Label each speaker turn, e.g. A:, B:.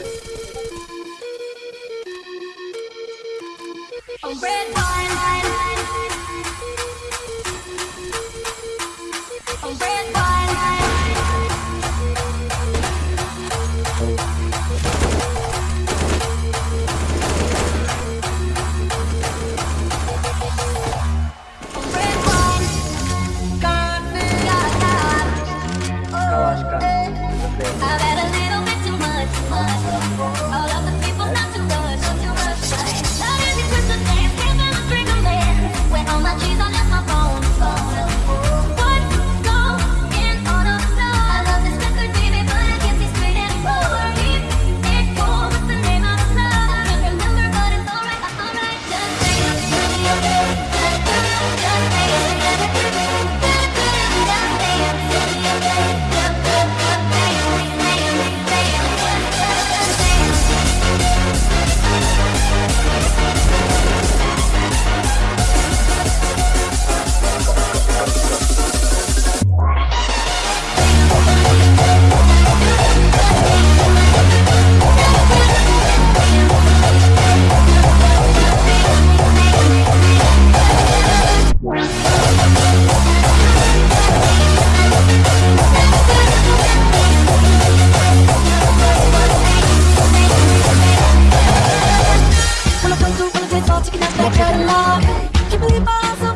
A: A red wine. A red wine. Had a little bit too much, too. Good luck. so.